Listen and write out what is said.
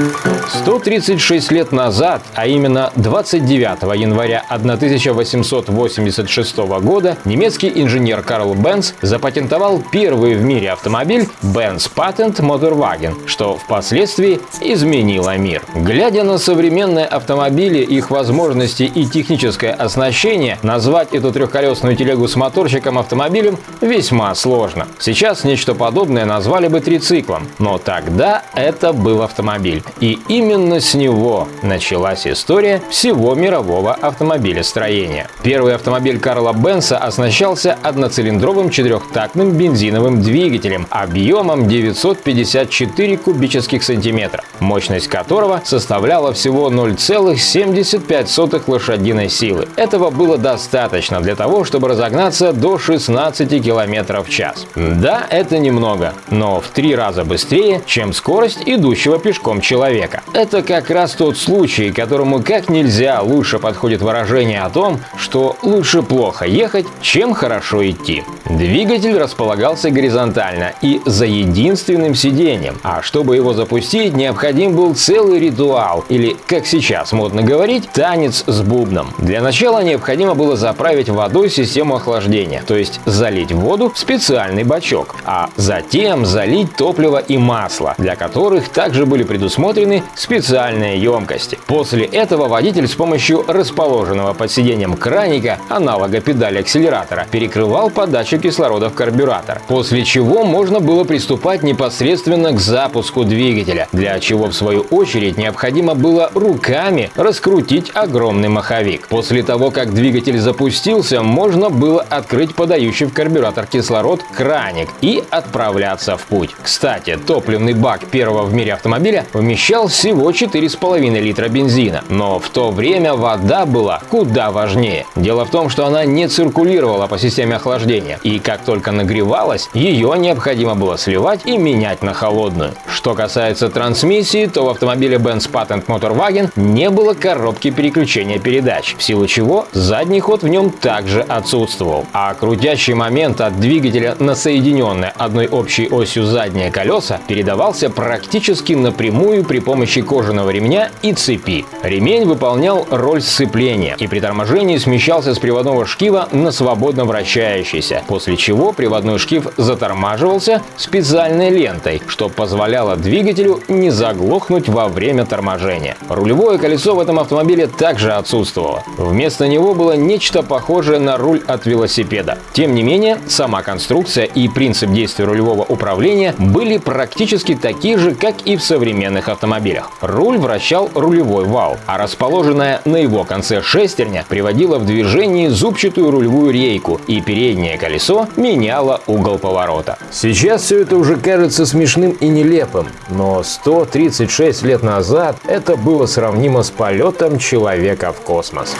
Thank you. 136 лет назад, а именно 29 января 1886 года, немецкий инженер Карл Бенц запатентовал первый в мире автомобиль Benz Patent Motorwagen, что впоследствии изменило мир. Глядя на современные автомобили, их возможности и техническое оснащение, назвать эту трехколесную телегу с моторчиком автомобилем весьма сложно. Сейчас нечто подобное назвали бы трициклом, но тогда это был автомобиль. И именно с него началась история всего мирового автомобилестроения. Первый автомобиль Карла Бенса оснащался одноцилиндровым четырехтактным бензиновым двигателем объемом 954 кубических сантиметра, мощность которого составляла всего 0,75 лошадиной силы. Этого было достаточно для того, чтобы разогнаться до 16 км в час. Да, это немного, но в три раза быстрее, чем скорость идущего пешком человека. Как раз тот случай, которому как нельзя лучше подходит выражение о том, что лучше плохо ехать, чем хорошо идти. Двигатель располагался горизонтально и за единственным сиденьем, а чтобы его запустить, необходим был целый ритуал, или, как сейчас модно говорить, танец с бубном. Для начала необходимо было заправить водой систему охлаждения, то есть залить воду в специальный бачок, а затем залить топливо и масло, для которых также были предусмотрены специальные емкости. После этого водитель с помощью расположенного под сиденьем краника, аналога педали акселератора, перекрывал подачу кислорода в карбюратор, после чего можно было приступать непосредственно к запуску двигателя, для чего в свою очередь необходимо было руками раскрутить огромный маховик. После того, как двигатель запустился, можно было открыть подающий в карбюратор кислород краник и отправляться в путь. Кстати, топливный бак первого в мире автомобиля вмещал всего 4,5 литра бензина, но в то время вода была куда важнее. Дело в том, что она не циркулировала по системе охлаждения, и как только нагревалась, ее необходимо было сливать и менять на холодную. Что касается трансмиссии, то в автомобиле Benz Patent Motorwagen не было коробки переключения передач, в силу чего задний ход в нем также отсутствовал. А крутящий момент от двигателя на соединенное одной общей осью задние колеса передавался практически напрямую при помощи кожаного ремня и цепи. Ремень выполнял роль сцепления и при торможении смещался с приводного шкива на свободно вращающийся, после чего приводной шкив затормаживался специальной лентой, что позволяло двигателю не заглохнуть во время торможения. Рулевое колесо в этом автомобиле также отсутствовало. Вместо него было нечто похожее на руль от велосипеда. Тем не менее, сама конструкция и принцип действия рулевого управления были практически такие же, как и в современных автомобилях. Руль вращал рулевой вал, а расположенная на его конце шестерня приводила в движение зубчатую рулевую рейку, и переднее колесо меняло угол поворота. Сейчас все это уже кажется смешным и нелепым, но 136 лет назад это было сравнимо с полетом человека в космос.